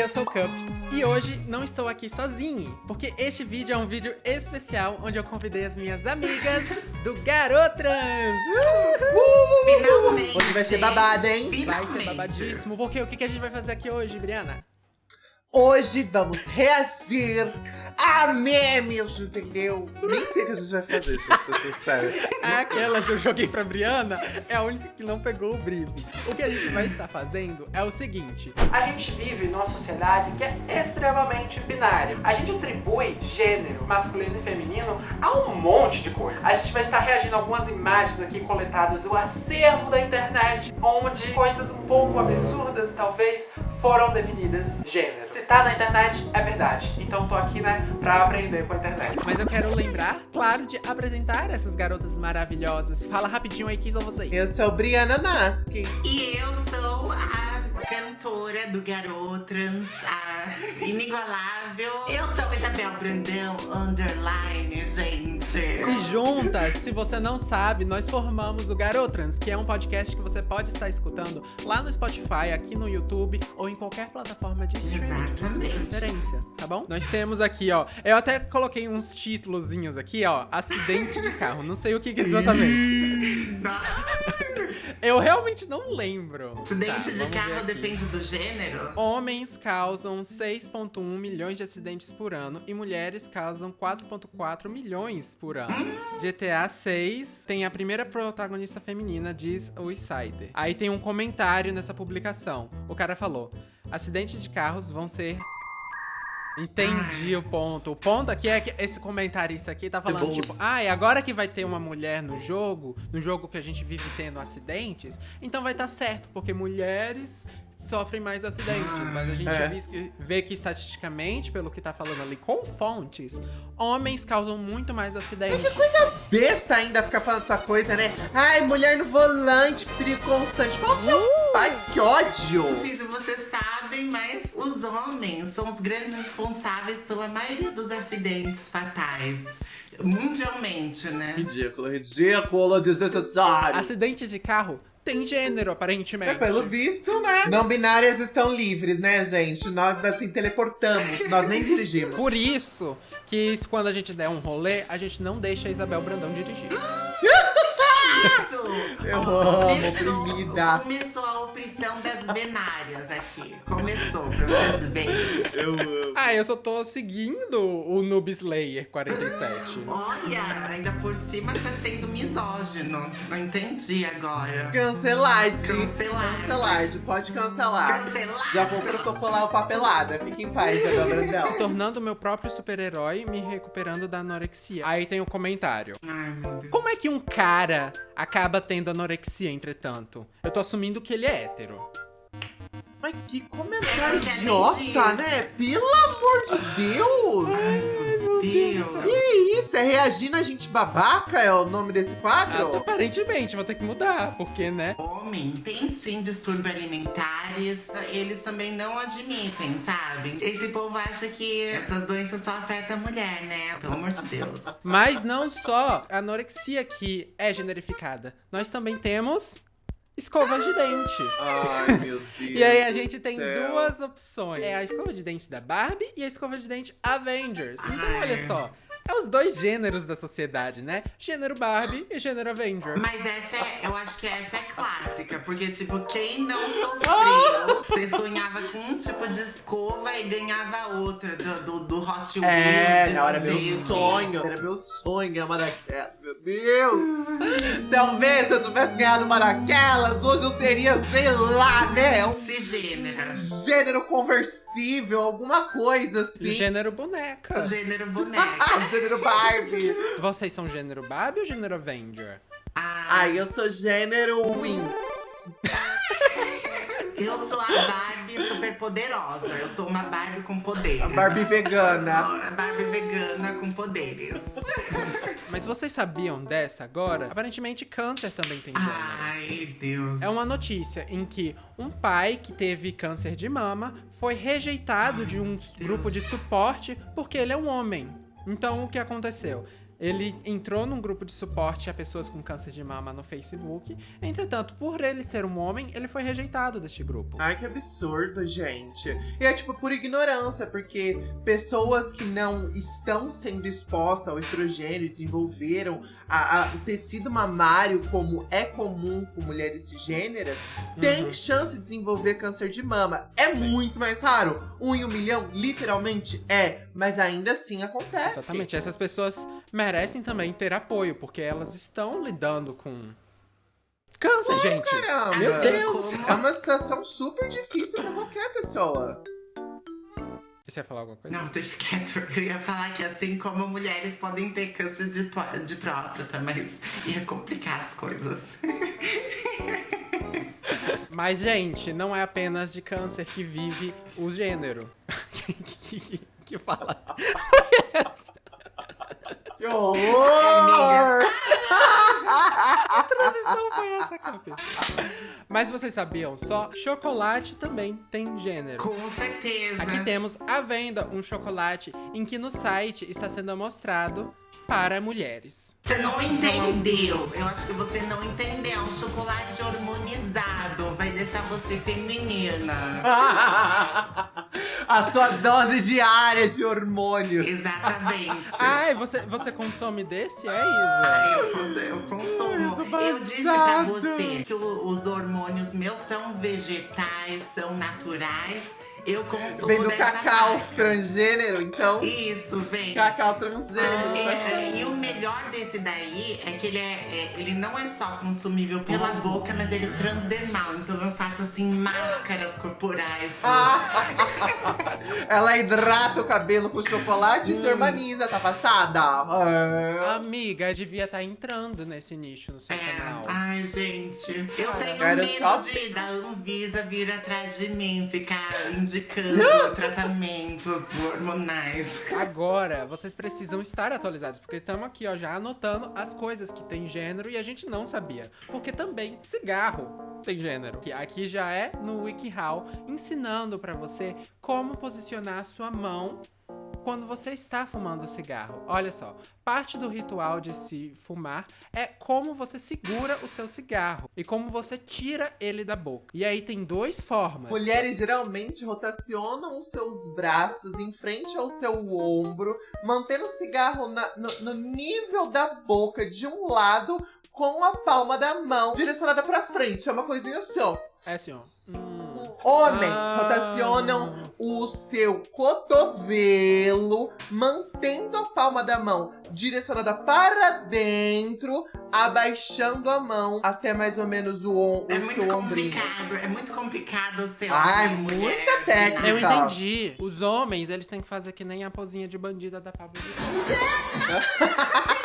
eu sou o Cup e hoje não estou aqui sozinho, porque este vídeo é um vídeo especial onde eu convidei as minhas amigas do Garotrans. Finalmente! Hoje vai ser babado, hein? Vai Finalmente. ser babadíssimo, porque o que que a gente vai fazer aqui hoje, Briana? Hoje vamos reagir a memes, entendeu? Nem sei o que a gente vai fazer, gente, pra ser sincero. Aquela que eu joguei pra Briana é a única que não pegou o briefing. O que a gente vai estar fazendo é o seguinte: a gente vive numa sociedade que é extremamente binária. A gente atribui gênero masculino e feminino a um monte de coisa. A gente vai estar reagindo a algumas imagens aqui coletadas do acervo da internet, onde coisas um pouco absurdas, talvez, foram definidas gênero. Se tá na internet, é verdade. Então tô aqui, né, pra aprender com a internet. Mas eu quero lembrar, claro, de apresentar essas garotas maravilhosas. Fala rapidinho aí, quem são vocês? Eu sou Briana Naskin. E eu sou a cantora do Garotrans, a inigualável. Eu sou Isabel Brandão, underline, gente. E juntas, se você não sabe, nós formamos o Garotrans, que é um podcast que você pode estar escutando lá no Spotify, aqui no YouTube ou em qualquer plataforma de streaming de sua preferência, tá bom? Nós temos aqui, ó, eu até coloquei uns títulozinhos aqui, ó, acidente de carro, não sei o que, que exatamente. Eu realmente não lembro. Acidente Tá, de carro depende do gênero? Homens causam 6,1 milhões de acidentes por ano e mulheres causam 4,4 milhões por ano. GTA 6 tem a primeira protagonista feminina, diz o Insider. Aí tem um comentário nessa publicação. O cara falou: acidentes de carros vão ser. Entendi o ponto. O ponto aqui é que esse comentarista aqui tá falando, tipo, ah, e agora que vai ter uma mulher no jogo, no jogo que a gente vive tendo acidentes, então vai estar certo, porque mulheres sofrem mais acidentes. Mas a gente É. vê que estatisticamente, pelo que tá falando ali com fontes, homens causam muito mais acidentes. Que coisa besta ainda ficar falando essa coisa, né? Ai, mulher no volante, perigo constante. No seu pai, que ódio! Não sei se mas os homens são os grandes responsáveis pela maioria dos acidentes fatais. Mundialmente, né? Ridículo, ridículo, desnecessário. Acidentes de carro tem gênero, aparentemente. É, pelo visto, né? Não binárias estão livres, né, gente? Nós assim teleportamos, nós nem dirigimos. Por isso que quando a gente der um rolê, a gente não deixa a Isabel Brandão dirigir. Isso! Eu Ó, amo, oprimida. Começou a opressão das binárias aqui. Começou, pra vocês verem. Eu amo. Ah, eu só tô seguindo o Noob Slayer 47. Olha, ainda por cima tá sendo misógino. Não entendi agora. Cancelade. Cancelade. Cancelade, pode cancelar. Cancelado. Já vou protocolar o papelada. Fique em paz, Isabel Brandão. Se tornando meu próprio super-herói, me recuperando da anorexia. Aí tem o comentário. Ai, meu Deus. Como é que um cara acaba tendo anorexia, entretanto? Eu tô assumindo que ele é hétero. Mas que comentário idiota, né? Pelo amor de Deus! Deus. Que isso? É reagindo a gente babaca? É o nome desse Ah, quadro? aparentemente, vou ter que mudar, porque, né? Homens têm sim distúrbios alimentares, eles também não admitem, sabe? Esse povo acha que essas doenças só afetam a mulher, né? Pelo amor de Deus. Mas não só a anorexia que é generificada. Nós também temos escova de dente. Ai, meu Deus. E aí a gente tem céu. duas opções. É a escova de dente da Barbie e a escova de dente Avengers. Então, Ai. olha só. É os dois gêneros da sociedade, né? Gênero Barbie e gênero Avenger. Mas essa é, eu acho que essa é clássica, porque, tipo, quem não sofreu, você sonhava com um tipo de escova e ganhava outra do, do, do Hot Wheels. É, não, era meu sonho. Era meu sonho ganhar uma daquelas. Meu Deus! Talvez se eu tivesse ganhado uma daquelas, hoje eu seria, sei lá, né? Um Cisgênero. gênero conversível, alguma coisa assim. gênero boneca. Gênero boneca. gênero Barbie. Vocês são gênero Barbie ou gênero Avenger? Ah, Ai, eu sou gênero Winx. eu sou a Barbie super poderosa. Eu sou uma Barbie com poderes. A Barbie vegana. A Barbie vegana com poderes. Mas vocês sabiam dessa agora? Aparentemente, câncer também tem gênero. Ai, Deus. É uma notícia em que um pai que teve câncer de mama foi rejeitado de um grupo de suporte porque ele é um homem. Então, o que aconteceu? Ele entrou num grupo de suporte a pessoas com câncer de mama no Facebook. Entretanto, por ele ser um homem, ele foi rejeitado deste grupo. Ai, que absurdo, gente. E é tipo por ignorância, porque pessoas que não estão sendo expostas ao estrogênio e desenvolveram a, a, o tecido mamário, como é comum com mulheres cisgêneras, uhum. têm chance de desenvolver câncer de mama. É Sim. muito mais raro. Um em um milhão, literalmente é. Mas ainda assim acontece. Exatamente. Essas pessoas merecem também ter apoio, porque elas estão lidando com câncer, gente. Caramba. Meu Deus. É uma situação super difícil para qualquer pessoa. Você ia falar alguma coisa? Não, deixa quieto. Eu ia falar que assim como mulheres podem ter câncer de, de próstata, mas ia complicar as coisas. Mas, gente, não é apenas de câncer que vive o gênero. que, que, que fala. Que horror! A transição foi essa, Campos. Mas vocês sabiam só? Chocolate também tem gênero. Com certeza. Aqui temos à venda um chocolate em que no site está sendo mostrado para mulheres. Você não entendeu. Eu acho que você não entendeu. É um chocolate hormonizado. Vai deixar você feminina. A sua dose diária de hormônios. Exatamente. Ai, você, você consome desse? É, Isa? Eu, eu consumo. Eu disse pra você que os hormônios meus são vegetais, são naturais eu consumo Vem do cacau marca. transgênero, então. Isso, vem. Cacau transgênero. Ah, e o melhor desse daí é que ele, é, é, ele não é só consumível pela uhum. boca, mas ele é transdermal. Então eu faço assim máscaras corporais. Ah, ela hidrata o cabelo com chocolate hum. e se urbaniza, tá passada? Ah. Amiga, devia estar tá entrando nesse nicho no seu é. canal. Ai, gente. Eu tenho medo só... de da Anvisa vir atrás de mim, ficar indicando tratamentos hormonais. Agora, vocês precisam estar atualizados, porque estamos aqui, ó, já anotando as coisas que tem gênero e a gente não sabia. Porque também cigarro tem gênero. Aqui já é no WikiHow, ensinando para você como posicionar a sua mão quando você está fumando cigarro. Olha só, parte do ritual de se fumar é como você segura o seu cigarro e como você tira ele da boca. E aí tem duas formas. Mulheres geralmente rotacionam os seus braços em frente ao seu ombro, mantendo o cigarro na, no, no nível da boca de um lado com a palma da mão direcionada para frente. É uma coisinha assim, ó. É assim, ó. Homens ah. rotacionam o seu cotovelo, mantendo a palma da mão direcionada para dentro, abaixando a mão até mais ou menos o, on é o seu ombrinho. É muito complicado ser Ai, muita mulher. técnica. Eu entendi. Os homens, eles têm que fazer que nem a pozinha de bandida da Pablo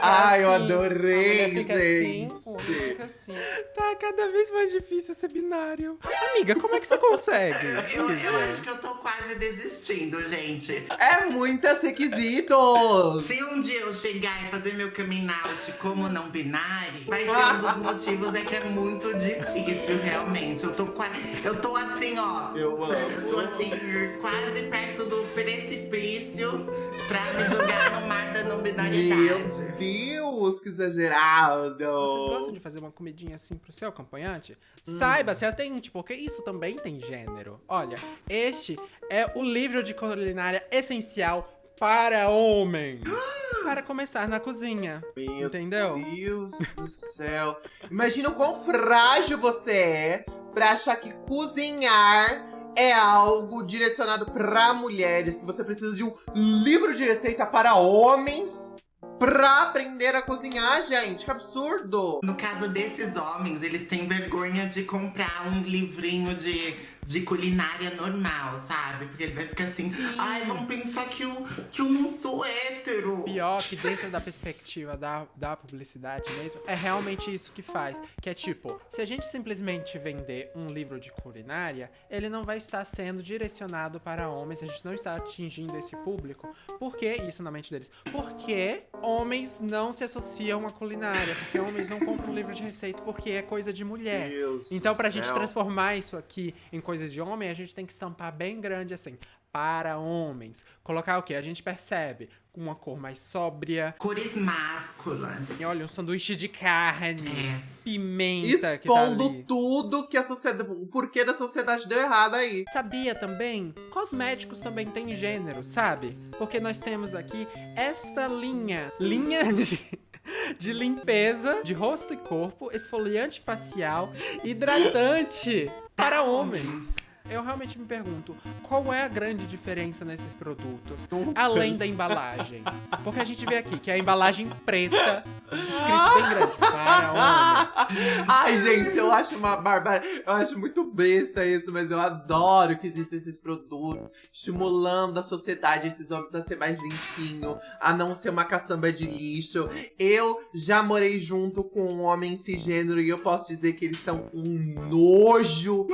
Ai, assim, eu adorei, gente. Assim, assim. Tá cada vez mais difícil ser binário. Amiga, como é que você consegue? eu, eu acho que eu tô quase desistindo, gente. É muitas requisitos. Se um dia eu chegar e fazer meu coming out como não binário, vai ser um dos motivos é que é muito difícil, realmente. Eu tô quase. Eu tô assim, ó. Eu amo. Eu tô assim, quase perto do precipício pra me jogar no mar da não binariedade. Meu Deus, que exagerado! Vocês gostam de fazer uma comidinha assim pro seu acompanhante? Hum. Saiba, se atente, porque isso também tem gênero. Olha, este é o livro de culinária essencial para homens. para começar na cozinha. Meu entendeu? Deus do céu. Imagina o quão frágil você é pra achar que cozinhar é algo direcionado para mulheres, que você precisa de um livro de receita para homens pra aprender a cozinhar, gente. Que absurdo! No caso desses homens, eles têm vergonha de comprar um livrinho de de culinária normal, sabe? Porque ele vai ficar assim, Sim. ai, vão pensar que eu, que eu não sou hétero. Pior que dentro da perspectiva da, da publicidade mesmo, é realmente isso que faz. Que é tipo, se a gente simplesmente vender um livro de culinária, ele não vai estar sendo direcionado para homens, a gente não está atingindo esse público. Por que isso na mente deles? Porque homens não se associam à culinária, porque homens não compram um livro de receita porque é coisa de mulher. Deus então, pra céu. gente transformar isso aqui em coisa coisas de homem, a gente tem que estampar bem grande assim para homens. Colocar o que? A gente percebe com uma cor mais sóbria. Cores másculas. E olha, um sanduíche de carne, É. pimenta Expondo que tá ali. tudo que a sociedade. O porquê da sociedade deu errado aí. Sabia também? Cosméticos também tem gênero, sabe? Porque nós temos aqui esta linha. Linha de. De limpeza de rosto e corpo, esfoliante facial, hidratante para homens. Eu realmente me pergunto, qual é a grande diferença nesses produtos? Além da embalagem. Porque a gente vê aqui que é a embalagem preta, escrito bem grande, para homem. Ai, gente, eu acho uma barbárie. Eu acho muito besta isso, mas eu adoro que existem esses produtos estimulando a sociedade, esses homens a ser mais limpinho, a não ser uma caçamba de lixo. Eu já morei junto com um homem cisgênero e eu posso dizer que eles são um nojo,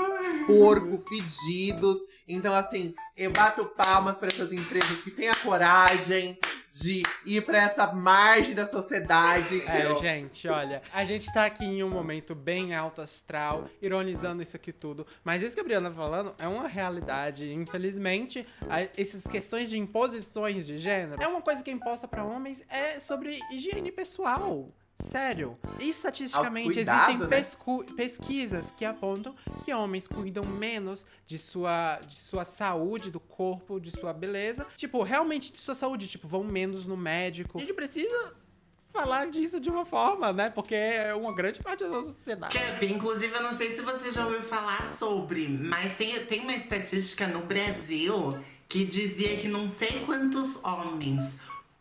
porco, fedidos. Então, assim, eu bato palmas para essas empresas que têm a coragem de ir para essa margem da sociedade. É, Eu- gente, olha, a gente tá aqui em um momento bem alto astral, ironizando isso aqui tudo, mas isso que a Briana tá falando é uma realidade. Infelizmente, a- essas questões de imposições de gênero é uma coisa que é imposta pra homens é sobre higiene pessoal. Sério. E estatisticamente Autocuidado, existem né? pescu- pesquisas que apontam que homens cuidam menos de sua, de sua saúde, do corpo, de sua beleza. Tipo, realmente de sua saúde. Tipo, vão menos no médico. A gente precisa falar disso de uma forma, né? Porque é uma grande parte da nossa sociedade. Cap, inclusive, eu não sei se você já ouviu falar sobre, mas tem, tem uma estatística no Brasil que dizia que não sei quantos homens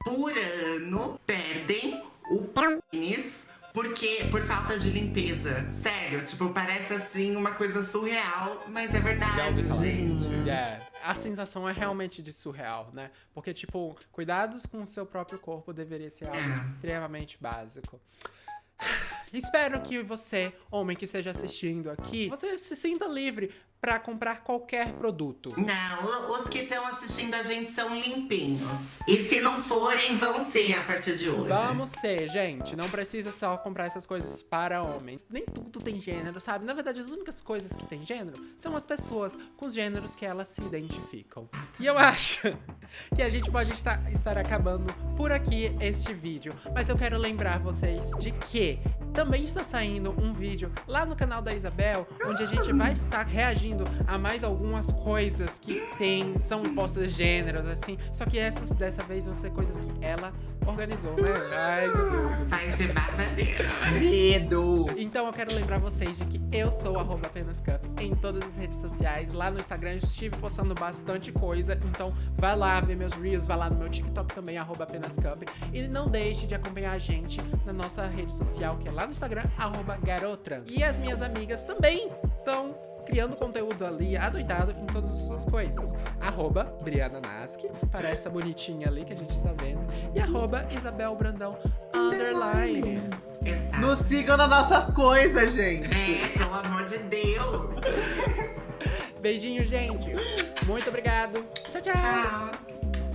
por ano perdem o pênis porque, por falta de limpeza. Sério, tipo, parece assim uma coisa surreal, mas é verdade, gente. É, a sensação é realmente de surreal, né? Porque, tipo, cuidados com o seu próprio corpo deveria ser algo É. extremamente básico. Espero que você, homem que esteja assistindo aqui, você se sinta livre pra comprar qualquer produto. Não, os que estão assistindo a gente são limpinhos. E se não forem, vão ser a partir de hoje. Vamos ser, gente. Não precisa só comprar essas coisas para homens. Nem tudo tem gênero, sabe? Na verdade, as únicas coisas que tem gênero são as pessoas com os gêneros que elas se identificam. E eu acho que a gente pode estar, estar acabando por aqui este vídeo. Mas eu quero lembrar vocês de que também está saindo um vídeo lá no canal da Isabel, onde a gente vai estar reagindo a mais algumas coisas que tem, são impostas gêneros, assim. Só que essas dessa vez vão ser coisas que ela organizou, né? Ai, meu Deus. Vai ser babadeira. Medo! Então eu quero lembrar vocês de que eu sou arroba apenas cup em todas as redes sociais. Lá no Instagram eu estive postando bastante coisa. Então vai lá ver meus reels, vai lá no meu TikTok também, arroba apenas cup. E não deixe de acompanhar a gente na nossa rede social, que é lá no Instagram, arroba garotrans. E as minhas amigas também estão criando conteúdo ali, adoidado em todas as suas coisas. Arroba Briana Naski, para essa bonitinha ali que a gente está vendo. E arroba Isabel Brandão, underline. Exato. Nos sigam nas nossas coisas, gente! É, pelo amor de Deus. Beijinho, gente. Muito obrigado. Tchau, tchau. Tchau.